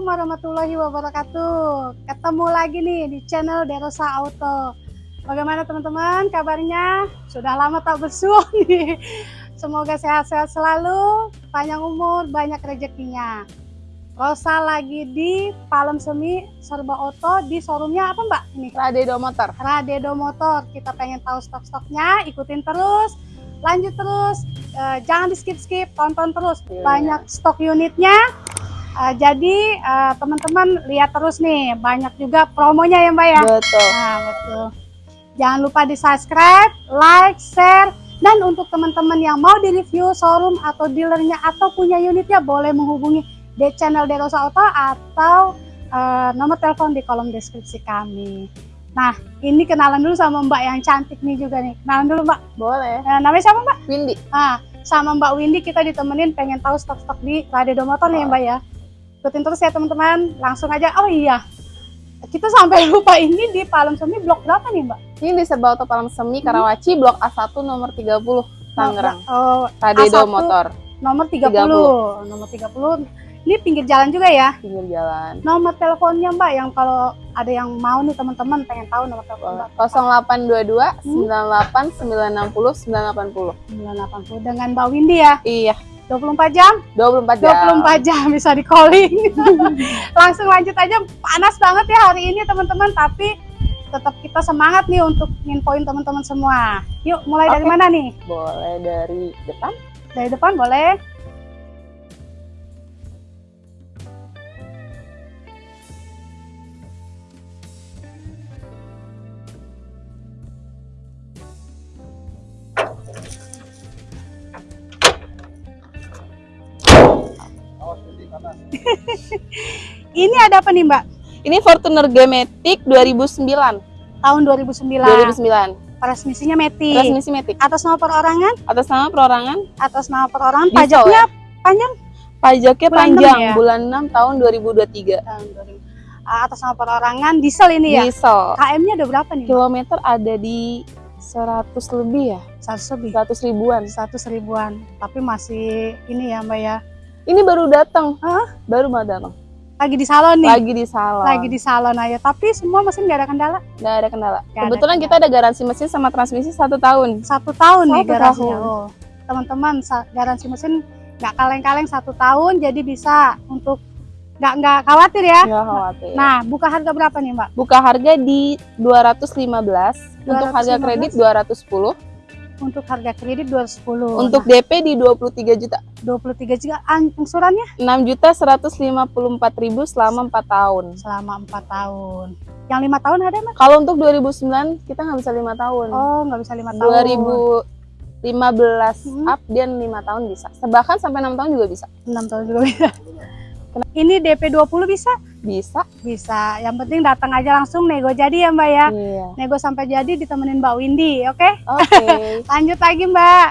Assalamualaikum warahmatullahi wabarakatuh. Ketemu lagi nih di channel Derosa Auto. Bagaimana teman-teman kabarnya? Sudah lama tak bersua nih. Semoga sehat-sehat selalu, panjang umur, banyak rezekinya. Rosa lagi di Palem Semi Serba Auto di showroomnya apa Mbak? Ini Radedo Motor. Radedo Motor. Kita pengen tahu stok-stoknya, ikutin terus, lanjut terus, Eh, jangan di skip-skip, tonton terus. Iya. Banyak stok unitnya. Eh, jadi eh, teman-teman lihat terus nih, banyak juga promonya ya Mbak ya. Betul. Nah betul. Jangan lupa di subscribe, like, share, dan untuk teman-teman yang mau di review showroom atau dealernya atau punya unitnya boleh menghubungi di channel Derosa Auto atau eh, nomor telepon di kolom deskripsi kami. Nah ini kenalan dulu sama Mbak yang cantik nih juga nih. Kenalan dulu Mbak. Boleh. Eh, namanya siapa Mbak? Windy. Nah sama Mbak Windy kita ditemenin pengen tahu stok-stok di Radedo Motor nih Mbak ya. Ikutin terus ya teman-teman. Langsung aja. Oh iya. Kita sampai lupa ini di Palem Semi blok berapa nih Mbak? Ini di Serba Auto Palem Semi, Karawaci, Blok A1 nomor 30, Tangerang. Oh, A1. Radedo Motor, nomor 30. 30. Nomor 30. Ini pinggir jalan juga ya. pinggir jalan. Nomor teleponnya Mbak yang kalau ada yang mau nih teman-teman pengen tahu nomor telepon Mbak. 0822 Hmm. 98 960 980. 980 dengan Mbak Windy ya. Iya, 24 jam? 24 jam. 24 jam bisa di calling. Langsung lanjut aja. Panas banget ya hari ini teman-teman, tapi tetap kita semangat nih untuk nginfoin teman-teman semua. Yuk, mulai dari Oke. mana nih? Boleh dari depan. Dari depan boleh? Ada apa nih Mbak? Ini Fortuner G-Matic 2009. Tahun 2009. 2009. Transmisinya Matic. Transmisi Matic. Atas nama perorangan? Atas nama perorangan, Atas nama perorangan. Diesel Pajaknya panjang? pajaknya Bulan panjang, enam ya? bulan 6 tahun 2023. Tahun 2000. Ah, Atas nama perorangan diesel ini ya? Diesel. KM-nya ada berapa nih? Kilometer ada di 100 lebih ya, 100 lebih. 100 ribuan. 100 ribuan. Tapi masih ini ya Mbak ya. Ini baru datang, Hah? baru mau datang. Lagi di salon nih. Lagi di salon. Lagi di salon aja. Tapi semua mesin nggak ada kendala. Nggak ada kendala. Nggak ada Kebetulan kita ada garansi mesin sama transmisi satu tahun. Satu tahun nih Satu garansinya. tahun. Oh, teman-teman garansi mesin nggak kaleng-kaleng satu tahun. Jadi bisa untuk nggak nggak khawatir ya. Nggak khawatir. Nah, buka harga berapa nih Mbak? buka harga di 215, untuk harga 215. kredit 210, Untuk harga kredit 210. untuk DP di 23 juta. 23 juga An- angsurannya 6 juta 154 ribu selama 4 tahun. selama 4 tahun. Yang lima tahun ada Mbak? Kalau untuk 2009 kita nggak bisa lima tahun. Oh, nggak bisa lima tahun. 2015 Hmm. up dia 5 tahun bisa. Bahkan sampai 6 tahun juga bisa. 6 tahun juga bisa. Ini DP 20 bisa? Bisa. Bisa. Yang penting datang aja langsung nego jadi ya Mbak ya. Iya. Nego sampai jadi ditemenin Mbak Windy, oke? Oke. Lanjut lagi Mbak.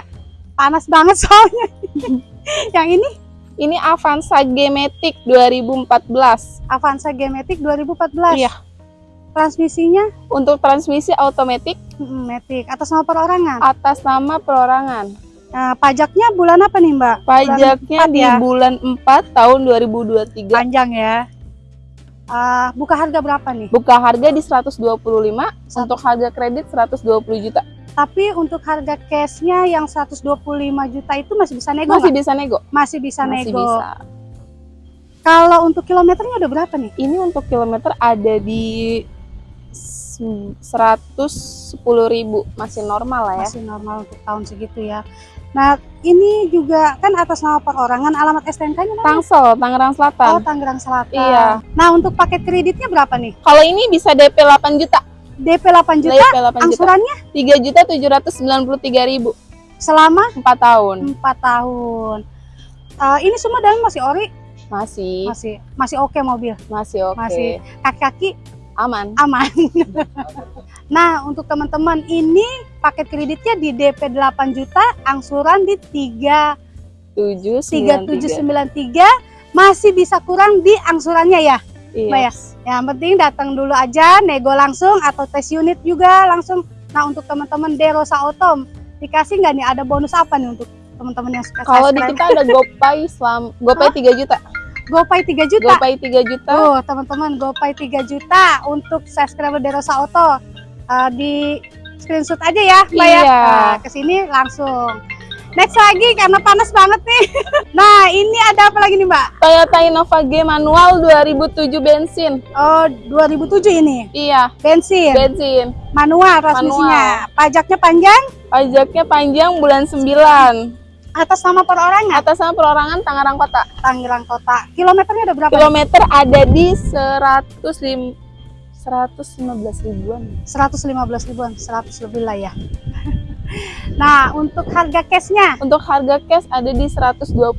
Panas banget soalnya. Yang ini Ini Avanza G-Matic 2014. Avanza G-Matic 2014. Iya. Transmisinya Untuk transmisi otomatis mm, Matic atas nama perorangan. atas nama perorangan. Nah, pajaknya bulan apa nih Mbak? Pajaknya empat di ya? bulan 4 tahun 2023. Panjang ya. Ah, buka harga berapa nih? Buka harga di 125, untuk harga kredit 120 juta. Tapi untuk harga cashnya yang 125 juta itu masih bisa nego Masih nggak? bisa nego. Masih bisa Masih nego. bisa. Kalau untuk kilometernya udah berapa nih? Ini untuk kilometer ada di 110.000 ribu masih normal lah ya. Masih normal untuk tahun segitu ya. Nah, ini juga kan atas nama perorangan, alamat STNK-nya? Tangsel, Tangerang Oh, Selatan. Tangerang Selatan. Iya. Nah, untuk paket kreditnya berapa nih? Kalau ini bisa DP 8 juta. DP 8 juta, DP 8 juta. angsurannya 3 juta 793 ribu. selama 4 tahun. 4 tahun. Eh, ini semua dalam masih ori, Masih, masih masih oke mobil, masih oke. masih kaki-kaki Aman. aman. nah, untuk teman-teman ini paket kreditnya di DP 8 juta, angsuran di 3 7, 3793 masih bisa kurang di angsurannya ya. Iya. Mbak ya? Yang penting datang dulu aja, nego langsung atau tes unit juga langsung. Nah, untuk teman-teman Derosa Auto dikasih nggak nih ada bonus apa nih untuk teman-teman yang suka Kalau di kita ada GoPay selam GoPay 3 juta. GoPay 3 juta. GoPay 3 juta. Tuh, teman-teman, GoPay 3 juta untuk subscriber Derosa Auto. Eh, di screenshot aja ya, Mbak ya. Iya. Nah, ke sini langsung. Next lagi karena panas banget nih. nah, ini ada apa lagi nih, Mbak? Toyota Innova G manual 2007 bensin. Oh, 2007 ini. Iya, Bensin, bensin. manual transmisinya. Pajaknya panjang, Pajaknya panjang bulan 9. atas nama perorangan Atas nama perorangan Tangerang Kota. Tangerang Kota. Kilometernya ada berapa? Kilometer ada di 105 115 ribuan. 115 ribuan, 100 lebih lah ya. nah, untuk harga cashnya Untuk harga cash ada di 125. 125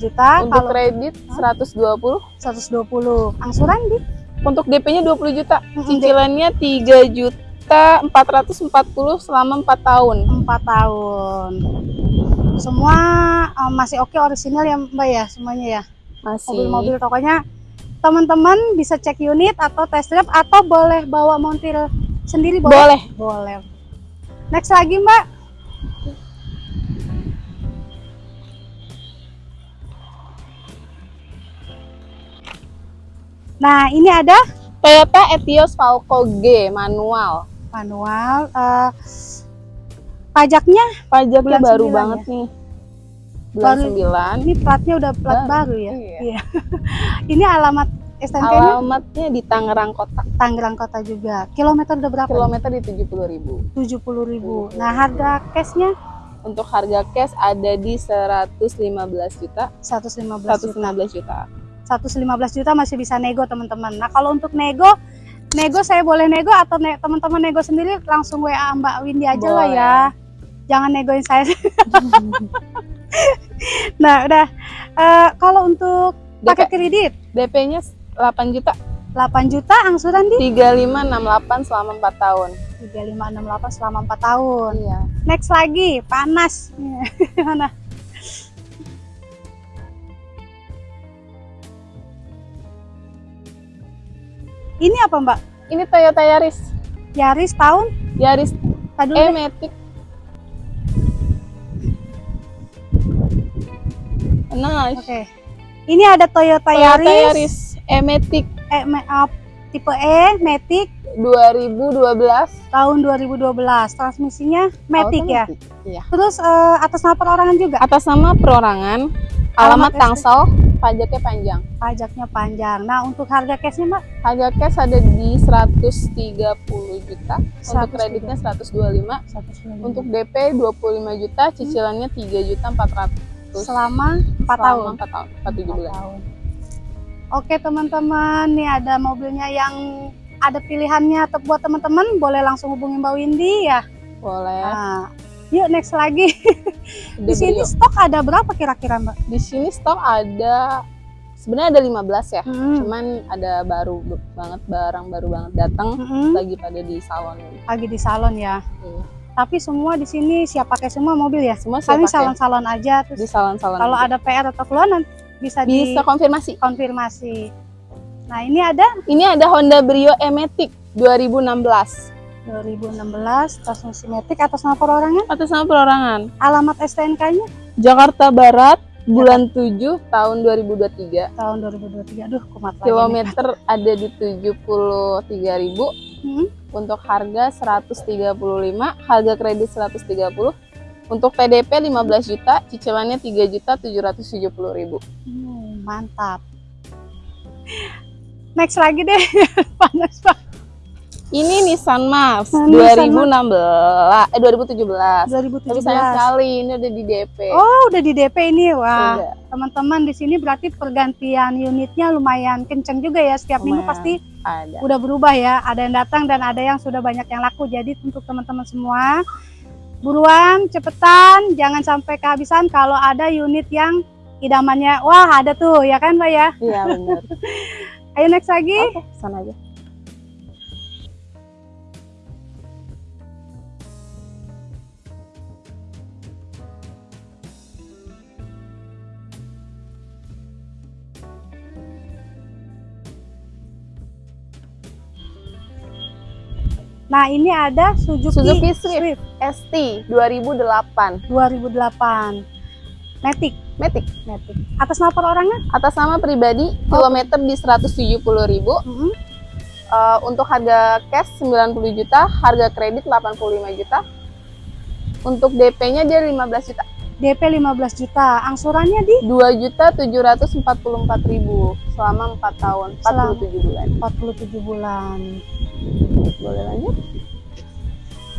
juta, Untuk kalau kredit 120. 120 angsuran di Untuk DP-nya 20 juta. Cicilannya 3 juta 440 selama 4 tahun. 4 tahun. Semua eh, masih oke orisinal ya Mbak ya semuanya ya. Masih. Mobil-mobil pokoknya teman-teman bisa cek unit atau test drive atau boleh bawa montir sendiri boleh? Boleh. Boleh. Next lagi Mbak. Nah, ini ada Toyota Etios Falco G manual. manual eh, pajaknya Pajaknya baru banget nih. Bulan 9. ini platnya udah plat Baru, baru ya. iya. Iya. ini alamat STNK-nya Alamatnya di Tangerang Kota. Tangerang Kota juga. Kilometer udah berapa? Kilometer di 70.000 ribu. 70 ribu. Nah, harga cashnya Untuk harga cash ada di 115 juta. 115 juta. 115 juta. 115 juta masih bisa nego teman-teman. Nah kalau untuk nego, nego saya boleh nego atau ne- teman-teman nego sendiri langsung WA Mbak Windy aja lah Boleh. ya. Jangan negoin saya. nah udah. Eh, kalau untuk paket kredit DP-nya 8 juta. 8 juta angsuran di 3568 selama 4 tahun. 3568 selama 4 tahun. Iya. Next lagi panas. Mana? Ini apa Mbak? Ini Toyota Yaris. Yaris tahun? Yaris Tadi E Nice. Oke. Ini ada Toyota, Toyota Yaris, Yaris E Matic ma- up, tipe E Matic 2012. tahun 2012. Transmisinya Matic ya. Iya. Terus eh, atas nama perorangan juga. Atas nama perorangan, Alamat alamat Tangsel, pajaknya panjang. Pajaknya panjang. Nah, untuk harga cashnya Mbak Harga cash ada di 130 juta, untuk 130. kreditnya 125, 195. untuk DP 25 juta, cicilannya 3 juta 400 selama 4 tahun. 4 tahun, 4 7 Empat bulan. tahun. Oke teman-teman, nih ada mobilnya yang ada pilihannya atau buat teman-teman boleh langsung hubungi Mbak Windy ya. Boleh. Nah, yuk next lagi. Di sini stok ada berapa kira-kira Mbak? di sini stok ada sebenarnya ada 15 ya. Hmm. Cuman ada baru banget barang baru banget datang Mm-mm. lagi pada di salon. lagi di salon ya. Iya. Tapi semua di sini siap pakai semua mobil ya. Semua Kami salon-salon aja di terus salon-salon. kalau ada PR atau keluar nanti bisa, bisa konfirmasi. dikonfirmasi. Nah, ini ada Ini ada Honda Brio E-Matic 2016 2016 transmisi Matic atas nama perorangan. atas nama perorangan. Alamat STNK-nya Jakarta Barat bulan 7 tahun 2023. tahun 2023. Aduh, kumat lagi. nih. Kilometer ada di 73.000 Hmm. untuk harga 135, harga kredit 130. Untuk PDP 15 juta, cicilannya 3 juta 770 ribu. Hmm, mantap. Next lagi deh. Panas banget. Ini Nissan Mars Nah, Nissan 2016, eh 2017. Tapi 2017. sayang sekali ini udah di DP. Oh, udah di DP ini. Wah, Udah. teman-teman di sini berarti pergantian unitnya lumayan kenceng juga ya. Setiap minggu Lumayan. pasti ada. udah berubah ya. Ada yang datang dan ada yang sudah banyak yang laku. Jadi untuk teman-teman semua, buruan, cepetan, jangan sampai kehabisan kalau ada unit yang idamannya. Wah, ada tuh ya kan, Mbak ya? Iya benar. Ayo next lagi. Oke, sana aja. Nah, ini ada Suzuki, Suzuki Swift. ST 2008. 2008. Matic. Matic. Matic. Atas nama perorangan? Atas nama pribadi, kilometer di 170.000. Mm-mm. Eh, untuk harga cash 90 juta, harga kredit 85 juta. Untuk DP-nya dia 15 juta. DP 15 juta. Angsurannya di 2 juta 744 ribu selama 4 tahun, 47 bulan. 47 bulan. Boleh lanjut?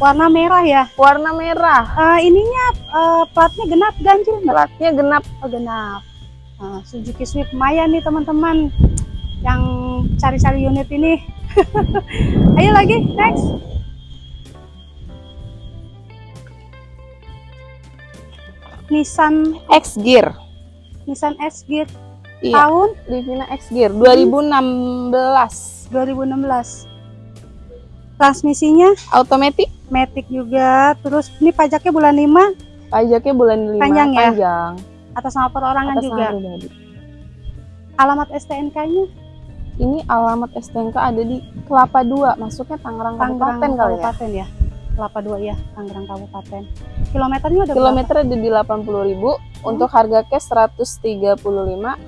Warna merah ya. Warna merah, Eh, ininya eh, platnya genap ganjil platnya genap. Oh, genap. Nah, Suzuki Swift Maya nih teman-teman yang cari-cari unit ini. Ayo lagi, next. Nissan X Gear. Nissan S Gear Iya, tahun Livina X Gear 2016. 2016. Transmisinya Automatic, Matic juga. Terus ini pajaknya bulan 5 pajaknya bulan 5 Panjang ya? panjang. atas nama perorangan Atas juga. nama pribadi. Alamat STNK-nya Ini alamat STNK ada di Kelapa 2, masuknya Tangerang Tangerang Kabupaten kali ya. Kabupaten ya. Kelapa 2 ya, Tangerang Kabupaten. Kilometernya udah Kilometer ada di 80.000, untuk harga cash 135,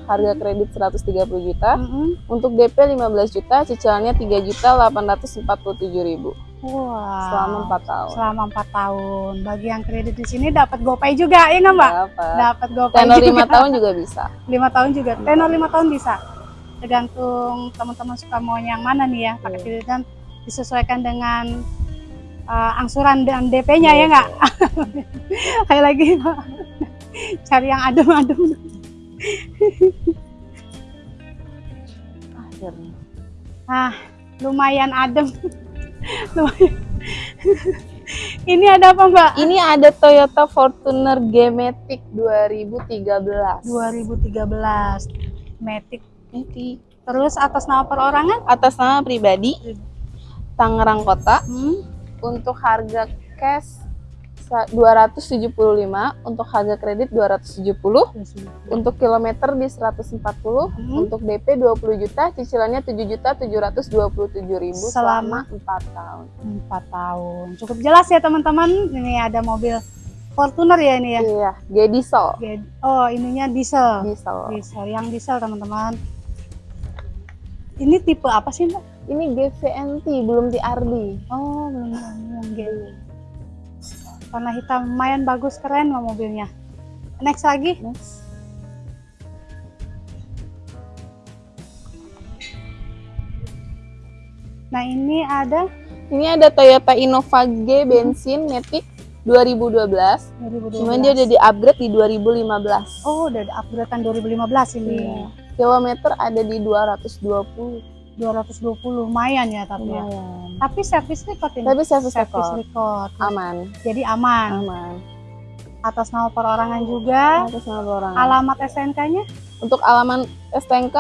harga kredit 130 juta, berapa? Mm-mm. untuk DP 15 juta, cicilannya 3 juta 847 ribu Wah. selama 4 tahun. Selama 4 tahun. Bagi yang kredit di sini dapat GoPay juga, ya nggak Mbak? Dapat. Dapat GoPay Tenor juga. 5 tahun juga bisa. 5 tahun juga. Tenor 5 tahun bisa. Tergantung teman-teman suka mau yang mana nih ya, pakai Iya. kredit dan disesuaikan dengan uh, angsuran dan DP-nya ya nggak? Ayo lagi Mbak. Cari yang adem-adem. Akhirnya. Ah, lumayan adem. lumayan. Ini ada apa Mbak? Ini ada Toyota Fortuner G-Matic 2013. 2013 Matic. Matic. Terus atas nama perorangan? Atas nama pribadi Tangerang Kota Hmm. Untuk harga cash sa- 275, untuk harga kredit 270, untuk kilometer di 140, Hmm. untuk DP 20 juta, cicilannya 7 juta 727 ribu Selama? selama 4 tahun. 4 tahun. Cukup jelas ya teman-teman. Ini ada mobil Fortuner ya ini ya. Iya, dia diesel. Oh, ininya diesel. Diesel. Diesel, yang diesel teman-teman. Ini tipe apa sih Mbak? Ini GVNT, belum TRD. Oh, belum yang gini. Warna hitam lumayan bagus keren loh mobilnya. Next lagi. Next. Nah, ini ada Ini ada Toyota Innova G bensin Matic 2012. 2012. Cuman dia udah di-upgrade di 2015. Oh, udah ada upgradean 2015 ini. Iya. Kilometer ada di 220. 220 lumayan ya tapi ya. Lumayan. Tapi service record ini. Tapi service Service record. record. Aman. Jadi aman. Aman. Atas nama perorangan juga. Atas nama orang. Alamat SNK-nya? Untuk alaman STNK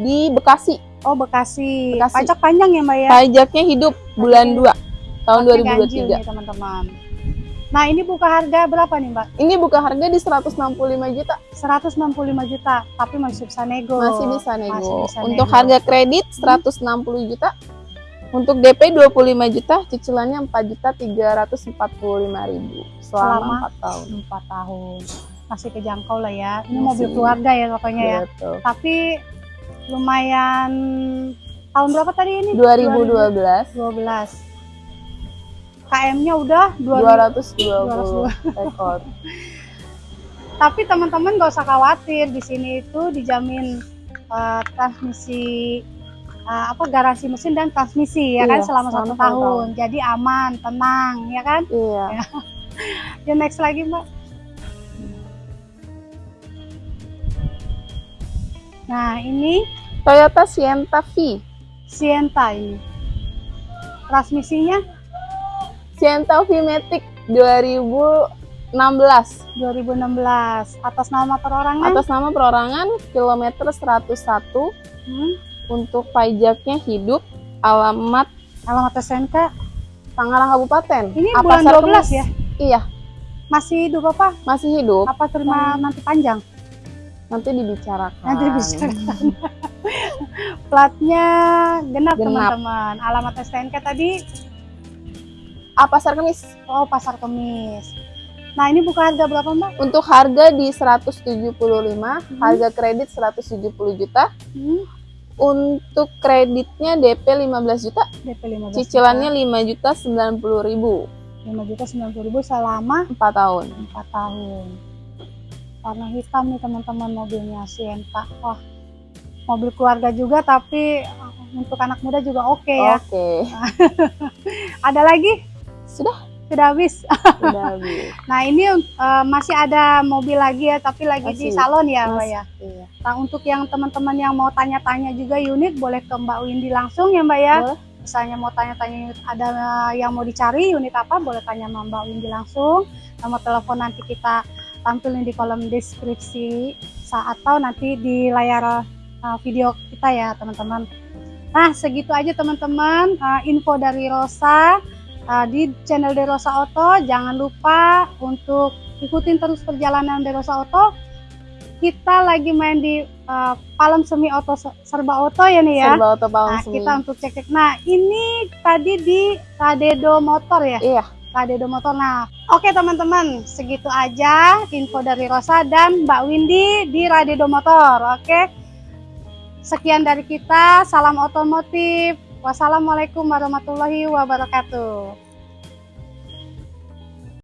di Bekasi. Oh, Bekasi. Bekasi. Pajak panjang ya, Mbak ya? Pajaknya hidup bulan 2 tahun ganjil 2023. nih, teman-teman. Nah, ini buka harga berapa nih, Mbak? Ini buka harga di 165 juta. 165 juta, tapi masih bisa nego. Masih bisa nego. Masih bisa Untuk nego. harga kredit 160 juta. Untuk DP 25 juta, cicilannya 4 juta 345 ribu Selama? selama 4 tahun. 4 tahun. Masih kejangkau lah ya. Ini Masih. mobil keluarga ya pokoknya ya. Betul. Tapi lumayan tahun berapa tadi ini? 2012 2012. KM-nya udah 2000. 220 rekor. Tapi teman-teman gak usah khawatir di sini itu dijamin eh, transmisi eh, apa garansi mesin dan transmisi ya kan Iya, selama, selama satu satu tahun. Jadi aman, tenang ya kan? Iya. Ya next lagi mbak. Nah ini Toyota Sienta V. Sienta ini. Transmisinya Sienta V Matic 2016. 2016 atas nama perorangan. Atas nama perorangan kilometer 101 Hmm, untuk pajaknya hidup alamat alamat SNK Tangerang Kabupaten. Ini Apa bulan Sar 12 Kemis? ya? Iya, masih hidup apa? masih hidup. Apa terima nanti panjang? Nanti dibicarakan. Nanti dibicarakan. Platnya genap, Genap. teman-teman. Alamat STNK tadi Apa Pasar Kemis? oh Pasar Kemis. Nah, ini buka harga berapa, Mbak? Untuk harga di 175, harga kredit 170 juta. Hmm, Untuk kreditnya DP 15 juta, DP 15 cicilannya 5 juta 90 ribu, 5 juta 90 ribu selama 4 tahun. 4 tahun. Warna hitam nih teman-teman mobilnya Sienta. Wah, mobil keluarga juga tapi uh, untuk anak muda juga oke ya. Oke, Ada lagi? Sudah Sudah habis. sudah habis. Nah, ini uh, masih ada mobil lagi ya, tapi lagi di Masih. salon ya, Mbak ya. Iya. Nah, untuk yang teman-teman yang mau tanya-tanya juga unit boleh ke Mbak Windy langsung ya, Mbak ya. Boleh. Misalnya mau tanya-tanya unit ada yang mau dicari unit apa, boleh tanya sama Mbak Windy langsung. Nomor telepon nanti kita tampilin di kolom deskripsi saat atau nanti di layar uh, video kita ya, teman-teman. Nah, segitu aja teman-teman uh, info dari Rosa uh, di channel Derosa Auto. Jangan lupa untuk ikutin terus perjalanan Derosa Auto. Kita lagi main di uh, Palem Semi Auto Serba Auto ya nih ya. Serba Auto Palem Nah, Semi. kita untuk cek-cek. Nah, ini tadi di Kadedo Motor ya. Iya, Kadedo Motor. Nah, oke teman-teman, segitu aja info dari Rosa dan Mbak Windy di Radedo Motor. Oke. Sekian dari kita. Salam otomotif. Wassalamualaikum warahmatullahi wabarakatuh.